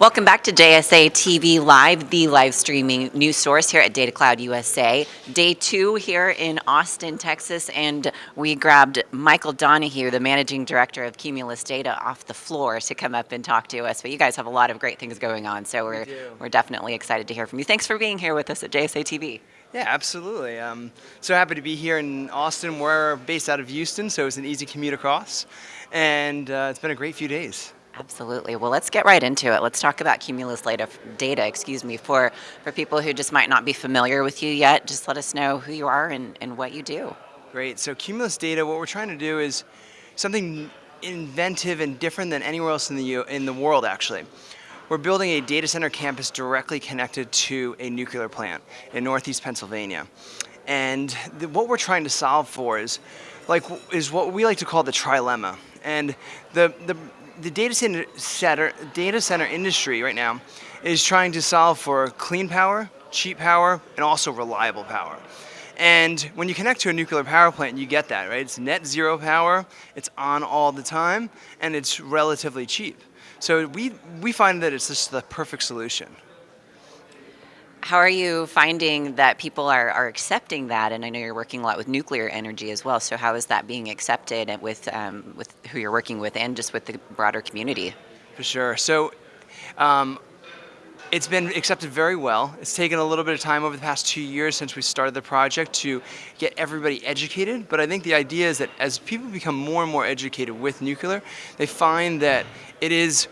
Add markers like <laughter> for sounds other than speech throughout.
Welcome back to JSA TV Live, the live streaming news source here at Data Cloud USA. Day two here in Austin, Texas, and we grabbed Michael Donahue, the managing director of Cumulus Data, off the floor to come up and talk to us. But you guys have a lot of great things going on, so we're, we we're definitely excited to hear from you. Thanks for being here with us at JSA TV. Yeah, absolutely. Um, so happy to be here in Austin. We're based out of Houston, so it's an easy commute across. And uh, it's been a great few days. Absolutely. Well, let's get right into it. Let's talk about Cumulus data, excuse me, for, for people who just might not be familiar with you yet. Just let us know who you are and, and what you do. Great. So Cumulus data, what we're trying to do is something inventive and different than anywhere else in the, in the world, actually. We're building a data center campus directly connected to a nuclear plant in Northeast Pennsylvania. And the, what we're trying to solve for is, like, is what we like to call the trilemma. And the, the, the data center, data center industry right now is trying to solve for clean power, cheap power, and also reliable power. And when you connect to a nuclear power plant, you get that, right? It's net zero power, it's on all the time, and it's relatively cheap. So we, we find that it's just the perfect solution. How are you finding that people are, are accepting that? And I know you're working a lot with nuclear energy as well. So how is that being accepted with um, with who you're working with and just with the broader community? For sure. So um, it's been accepted very well. It's taken a little bit of time over the past two years since we started the project to get everybody educated, but I think the idea is that as people become more and more educated with nuclear, they find that it is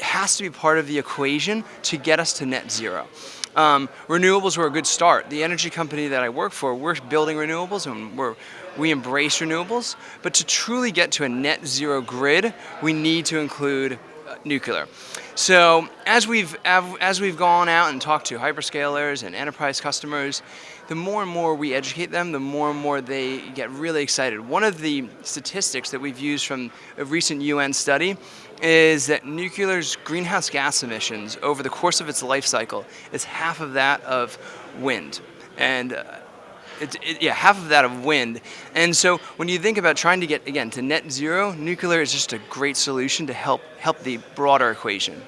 has to be part of the equation to get us to net zero. Um, renewables were a good start. The energy company that I work for, we're building renewables and we're, we embrace renewables, but to truly get to a net zero grid, we need to include uh, nuclear. So as we've, as we've gone out and talked to hyperscalers and enterprise customers, the more and more we educate them, the more and more they get really excited. One of the statistics that we've used from a recent UN study is that nuclear's greenhouse gas emissions over the course of its life cycle is half of that of wind. And uh, it, it, yeah, half of that of wind. And so when you think about trying to get, again, to net zero, nuclear is just a great solution to help, help the broader equation.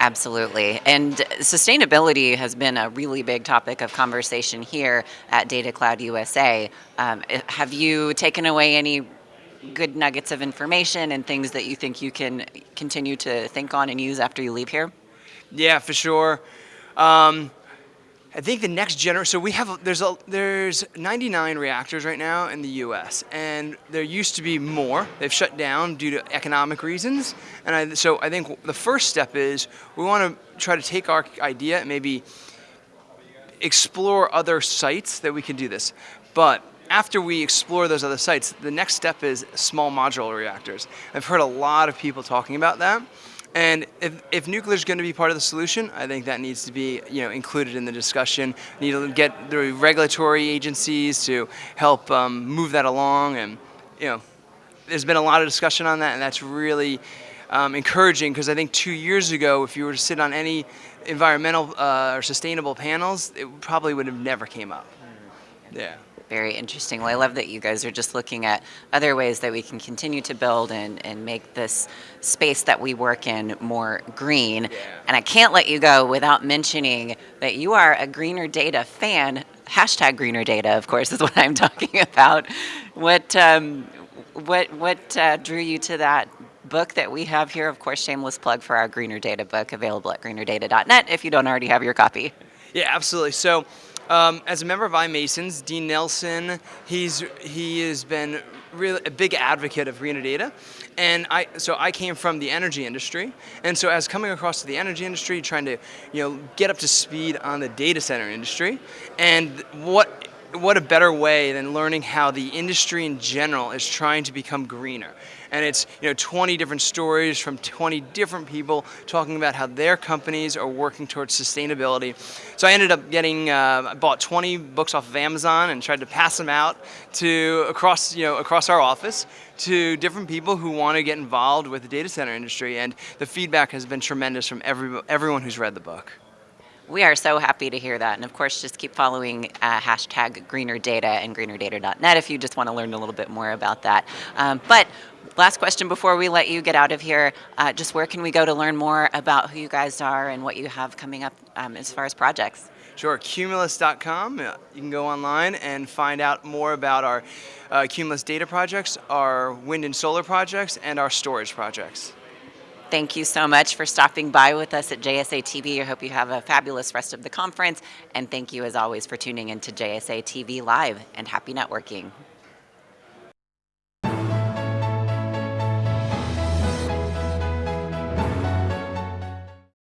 Absolutely. And sustainability has been a really big topic of conversation here at Data Cloud USA. Um, have you taken away any good nuggets of information and things that you think you can continue to think on and use after you leave here? Yeah, for sure. Um, I think the next generation, so we have, there's, a, there's 99 reactors right now in the US, and there used to be more. They've shut down due to economic reasons. And I, so I think the first step is we want to try to take our idea and maybe explore other sites that we can do this. But after we explore those other sites, the next step is small modular reactors. I've heard a lot of people talking about that. And if, if nuclear is going to be part of the solution, I think that needs to be you know, included in the discussion. We need to get the regulatory agencies to help um, move that along. And you know, there's been a lot of discussion on that, and that's really um, encouraging because I think two years ago, if you were to sit on any environmental uh, or sustainable panels, it probably would have never came up. Yeah very interesting. Well, I love that you guys are just looking at other ways that we can continue to build and, and make this space that we work in more green. Yeah. And I can't let you go without mentioning that you are a Greener Data fan. Hashtag Greener Data, of course, is what I'm <laughs> talking about. What, um, what, what uh, drew you to that book that we have here? Of course, shameless plug for our Greener Data book available at greenerdata.net if you don't already have your copy. Yeah, absolutely. So um, as a member of iMasons, Dean Nelson, he's he has been really a big advocate of greener data. And I, so I came from the energy industry, and so as coming across to the energy industry, trying to, you know, get up to speed on the data center industry, and what what a better way than learning how the industry in general is trying to become greener. And it's you know 20 different stories from 20 different people talking about how their companies are working towards sustainability. So I ended up getting, uh, I bought 20 books off of Amazon and tried to pass them out to across, you know, across our office to different people who want to get involved with the data center industry. And the feedback has been tremendous from every, everyone who's read the book. We are so happy to hear that. And of course, just keep following uh, hashtag greener data and greenerdata.net if you just want to learn a little bit more about that. Um, but last question before we let you get out of here. Uh, just where can we go to learn more about who you guys are and what you have coming up um, as far as projects? Sure, Cumulus.com. Uh, You can go online and find out more about our uh, Cumulus data projects, our wind and solar projects, and our storage projects. Thank you so much for stopping by with us at JSA TV. I hope you have a fabulous rest of the conference. And thank you, as always, for tuning into JSA TV Live and happy networking.